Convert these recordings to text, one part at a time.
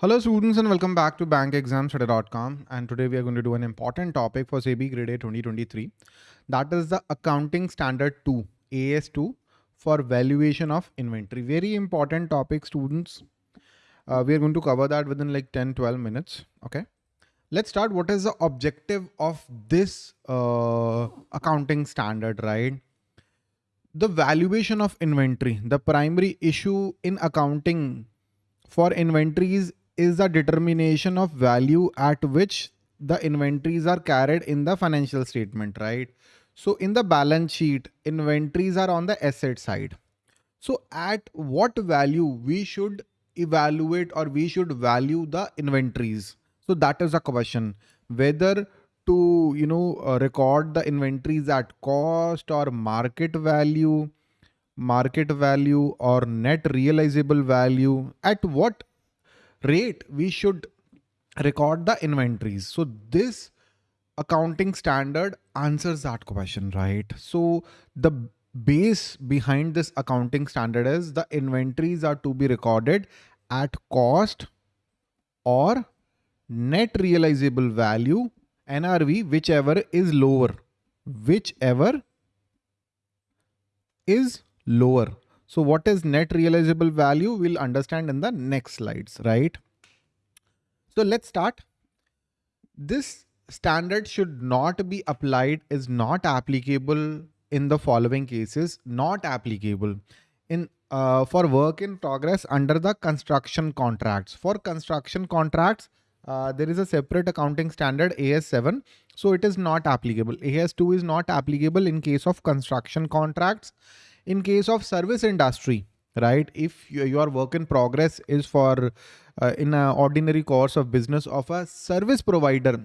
Hello students and welcome back to bankexamstudy.com and today we are going to do an important topic for SEBI Grade A 2023 that is the accounting standard 2 AS2 for valuation of inventory. Very important topic students. Uh, we are going to cover that within like 10 12 minutes okay? Let's start. What is the objective of this uh, accounting standard right? The valuation of inventory. The primary issue in accounting for inventories is the determination of value at which the inventories are carried in the financial statement, right? So in the balance sheet, inventories are on the asset side. So at what value we should evaluate or we should value the inventories? So that is a question whether to, you know, uh, record the inventories at cost or market value, market value or net realizable value at what rate we should record the inventories. So this accounting standard answers that question, right? So the base behind this accounting standard is the inventories are to be recorded at cost or net realizable value NRV whichever is lower whichever is lower so what is net realizable value? We'll understand in the next slides, right? So let's start. This standard should not be applied is not applicable in the following cases, not applicable in uh, for work in progress under the construction contracts. For construction contracts, uh, there is a separate accounting standard AS7. So it is not applicable. AS2 is not applicable in case of construction contracts in case of service industry, right? If your work in progress is for uh, in an ordinary course of business of a service provider,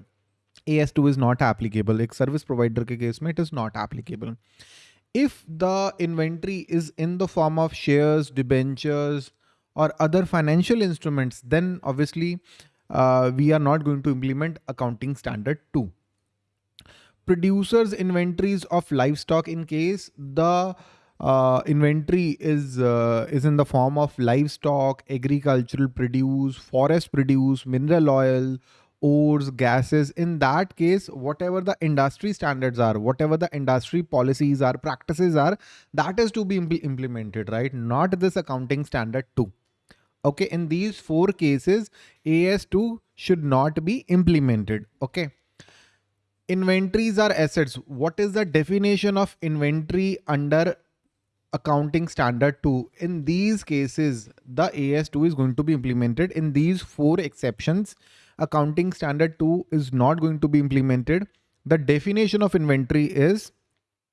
AS2 is not applicable. A service provider ke case mein it is not applicable. If the inventory is in the form of shares, debentures, or other financial instruments, then obviously uh, we are not going to implement accounting standard 2. Producers inventories of livestock in case the uh, inventory is uh, is in the form of livestock, agricultural produce, forest produce, mineral oil, ores, gases. In that case, whatever the industry standards are, whatever the industry policies are, practices are, that is to be impl implemented, right? Not this accounting standard two. Okay, in these four cases, AS2 should not be implemented. Okay. Inventories are assets. What is the definition of inventory under accounting standard 2. In these cases, the AS2 is going to be implemented. In these four exceptions, accounting standard 2 is not going to be implemented. The definition of inventory is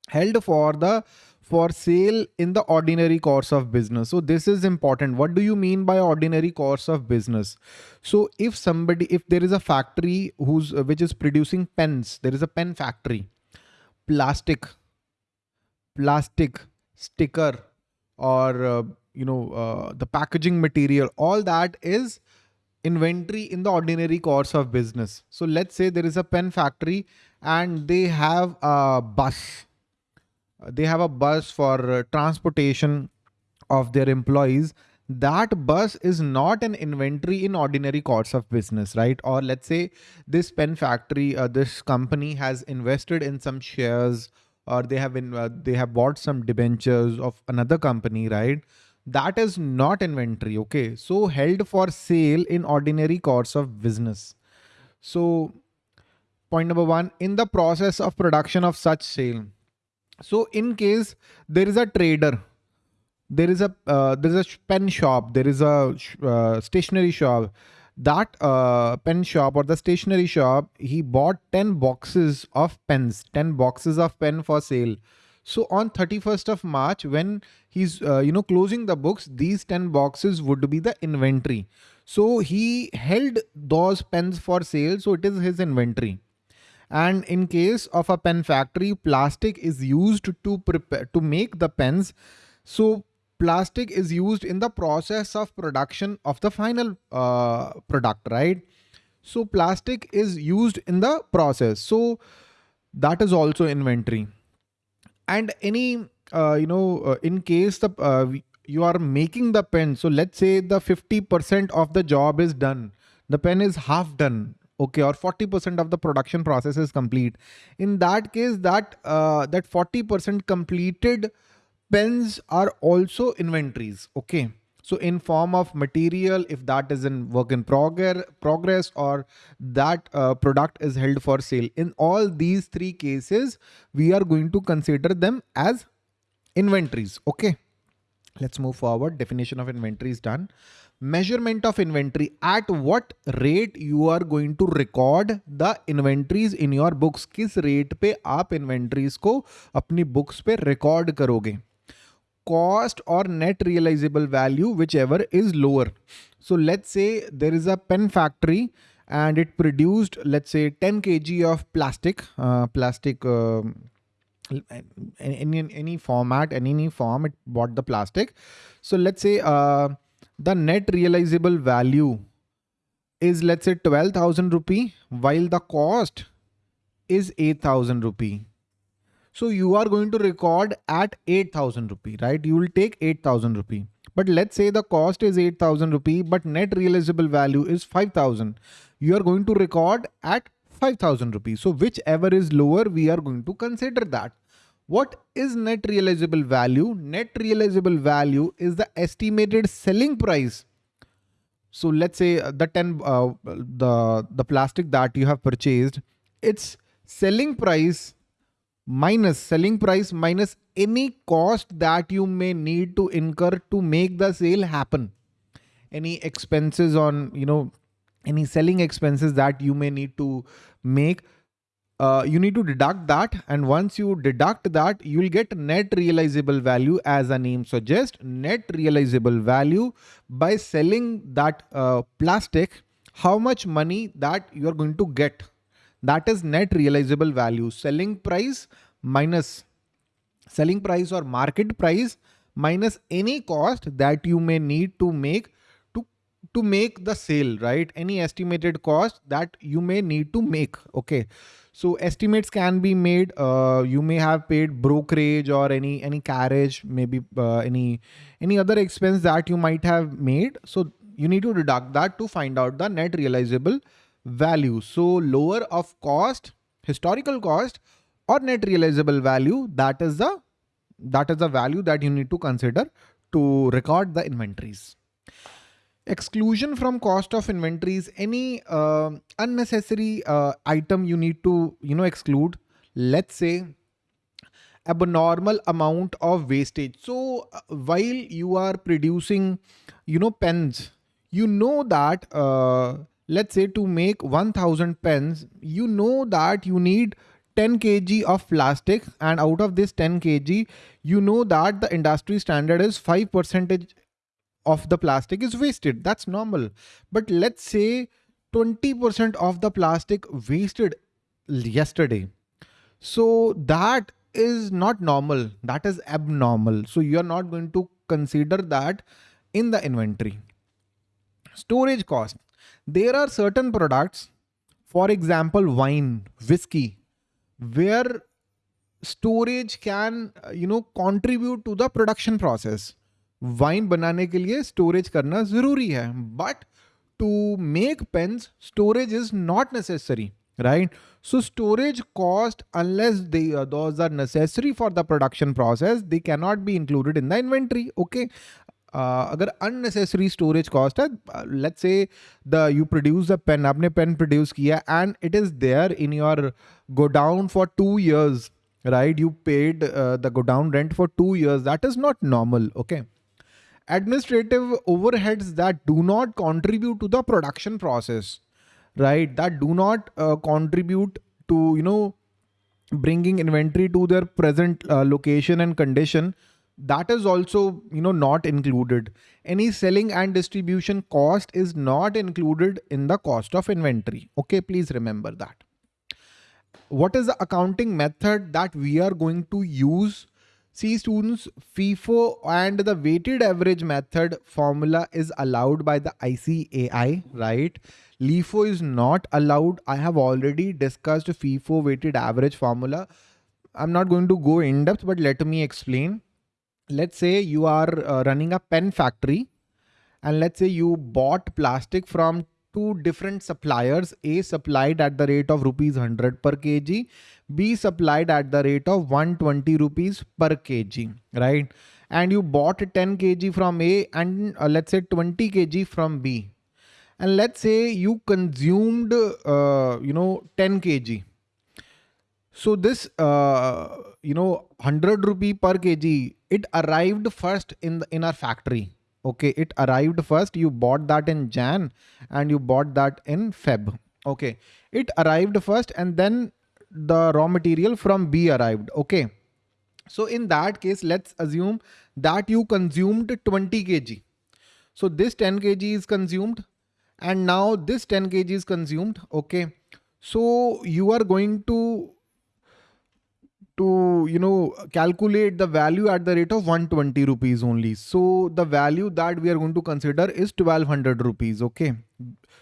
held for the for sale in the ordinary course of business. So this is important. What do you mean by ordinary course of business? So if somebody, if there is a factory who's which is producing pens, there is a pen factory, plastic, plastic, sticker or uh, you know uh, the packaging material all that is inventory in the ordinary course of business. So let's say there is a pen factory and they have a bus. They have a bus for uh, transportation of their employees. That bus is not an inventory in ordinary course of business right? Or let's say this pen factory uh, this company has invested in some shares or they have been uh, they have bought some debentures of another company, right? That is not inventory. Okay. So held for sale in ordinary course of business. So point number one, in the process of production of such sale. So in case there is a trader, there is a uh, there is a pen shop, there is a uh, stationery shop that uh, pen shop or the stationery shop, he bought 10 boxes of pens, 10 boxes of pen for sale. So on 31st of March, when he's, uh, you know, closing the books, these 10 boxes would be the inventory. So he held those pens for sale. So it is his inventory. And in case of a pen factory, plastic is used to prepare, to make the pens. So plastic is used in the process of production of the final uh, product, right? So plastic is used in the process. So that is also inventory. And any, uh, you know, uh, in case the uh, you are making the pen. So let's say the 50% of the job is done. The pen is half done. Okay, or 40% of the production process is complete. In that case, that uh, that 40% completed pens are also inventories. Okay. So in form of material, if that is in work in progress, progress or that uh, product is held for sale. In all these three cases, we are going to consider them as inventories. Okay. Let's move forward. Definition of inventory is done. Measurement of inventory. At what rate you are going to record the inventories in your books? किस rate पे आप inventories को अपनी books पे record करोगे? Cost or net realizable value, whichever is lower. So let's say there is a pen factory and it produced, let's say 10 kg of plastic, uh, plastic, uh, in any format, in any form, it bought the plastic. So let's say uh, the net realizable value is let's say 12,000 rupee while the cost is 8,000 rupee. So you are going to record at 8000 rupee, right? You will take 8000 rupee. But let's say the cost is 8000 rupee, but net realizable value is 5000. You are going to record at 5000 rupees. So whichever is lower, we are going to consider that. What is net realizable value? Net realizable value is the estimated selling price. So let's say the 10, uh, the, the plastic that you have purchased, its selling price minus selling price minus any cost that you may need to incur to make the sale happen. Any expenses on, you know, any selling expenses that you may need to make. Uh, you need to deduct that and once you deduct that you will get net realizable value as a name suggests net realizable value by selling that uh, plastic how much money that you are going to get that is net realizable value. Selling price minus selling price or market price minus any cost that you may need to make to to make the sale right? Any estimated cost that you may need to make okay? So estimates can be made uh, you may have paid brokerage or any any carriage maybe uh, any any other expense that you might have made. So you need to deduct that to find out the net realizable value. So lower of cost, historical cost or net realizable value, that is the that is the value that you need to consider to record the inventories. Exclusion from cost of inventories, any uh, unnecessary uh, item you need to, you know, exclude. Let's say abnormal amount of wastage. So uh, while you are producing, you know, pens, you know that uh, let's say to make 1000 pens, you know that you need 10 kg of plastic and out of this 10 kg, you know that the industry standard is 5 percentage of the plastic is wasted. That's normal. But let's say 20% of the plastic wasted yesterday. So that is not normal. That is abnormal. So you're not going to consider that in the inventory. Storage cost there are certain products, for example, wine, whiskey, where storage can, uh, you know, contribute to the production process. Wine बनाने के लिए storage करना जरूरी है, but to make pens, storage is not necessary, right? So storage cost, unless they uh, those are necessary for the production process, they cannot be included in the inventory. Okay, अगर unnecessary storage cost है let's say the you produce a pen आपने pen produce किया and it is there in your godown for two years right you paid uh, the go down rent for two years that is not normal okay administrative overheads that do not contribute to the production process right that do not uh, contribute to you know bringing inventory to their present uh, location and condition that is also you know not included. Any selling and distribution cost is not included in the cost of inventory. Okay please remember that. What is the accounting method that we are going to use? See students FIFO and the weighted average method formula is allowed by the ICAI right? LIFO is not allowed. I have already discussed FIFO weighted average formula. I'm not going to go in depth but let me explain let's say you are uh, running a pen factory and let's say you bought plastic from two different suppliers a supplied at the rate of rupees 100 per kg b supplied at the rate of 120 rupees per kg right? And you bought 10 kg from a and uh, let's say 20 kg from b. And let's say you consumed uh, you know 10 kg. So this uh, you know 100 rupee per kg it arrived first in the in our factory okay? It arrived first. You bought that in jan and you bought that in feb okay? It arrived first and then the raw material from b arrived okay? So in that case let's assume that you consumed 20 kg. So this 10 kg is consumed and now this 10 kg is consumed okay? So you are going to to you know calculate the value at the rate of 120 rupees only. So the value that we are going to consider is 1200 rupees okay?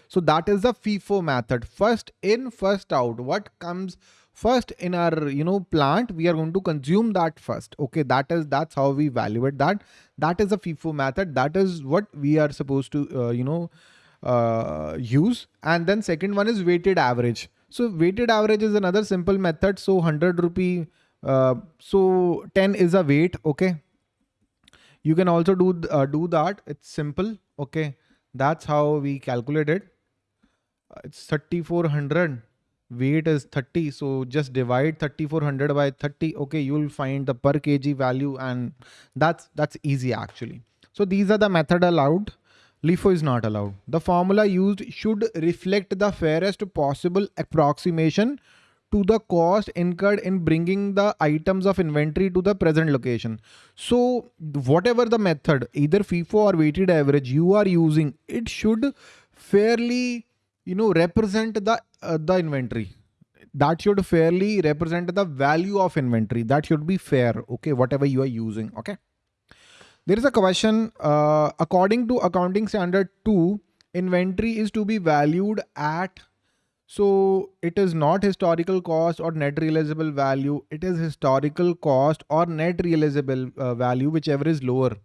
So that is the FIFO method. First in first out what comes first in our you know plant we are going to consume that first okay? That is that's how we evaluate that. That is the FIFO method. That is what we are supposed to uh, you know uh, use. And then second one is weighted average. So weighted average is another simple method. So 100 rupee uh, so 10 is a weight. Okay. You can also do, uh, do that. It's simple. Okay. That's how we calculated. it. Uh, it's 3400 weight is 30 so just divide 3400 by 30 okay you'll find the per kg value and that's that's easy actually so these are the method allowed LIFO is not allowed the formula used should reflect the fairest possible approximation to the cost incurred in bringing the items of inventory to the present location. So whatever the method, either FIFO or weighted average you are using, it should fairly, you know, represent the, uh, the inventory. That should fairly represent the value of inventory. That should be fair. Okay. Whatever you are using. Okay. There is a question, uh, according to accounting standard two, inventory is to be valued at so it is not historical cost or net realizable value. It is historical cost or net realizable uh, value, whichever is lower.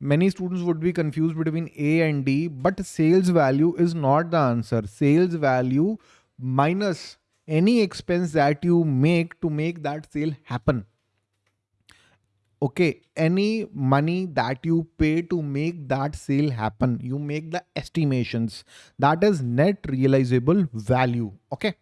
Many students would be confused between A and D, but sales value is not the answer. Sales value minus any expense that you make to make that sale happen okay any money that you pay to make that sale happen you make the estimations. That is net realizable value okay?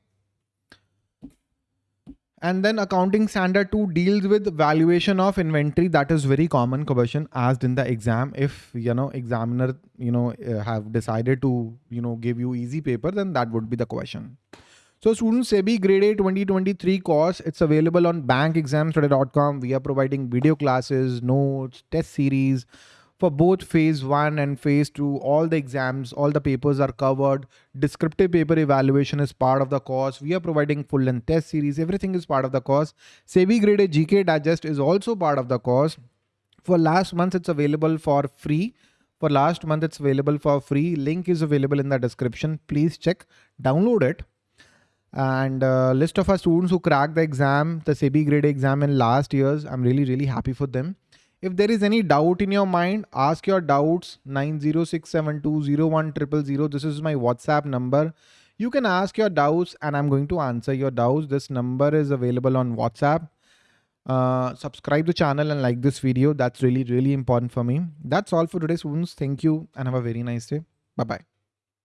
And then accounting standard 2 deals with valuation of inventory. That is very common question asked in the exam. If you know examiner you know uh, have decided to you know give you easy paper then that would be the question so students SEBI grade A 2023 course, it's available on bankexamstudy.com. We are providing video classes, notes, test series for both phase one and phase two. All the exams, all the papers are covered. Descriptive paper evaluation is part of the course. We are providing full length test series. Everything is part of the course. SEBI grade A GK digest is also part of the course. For last month, it's available for free. For last month, it's available for free. Link is available in the description. Please check, download it and uh, list of our students who cracked the exam, the SEBI grade exam in last years. I'm really, really happy for them. If there is any doubt in your mind, ask your doubts 906720100. This is my WhatsApp number. You can ask your doubts and I'm going to answer your doubts. This number is available on WhatsApp. Uh, subscribe the channel and like this video. That's really, really important for me. That's all for today, students. Thank you and have a very nice day. Bye-bye.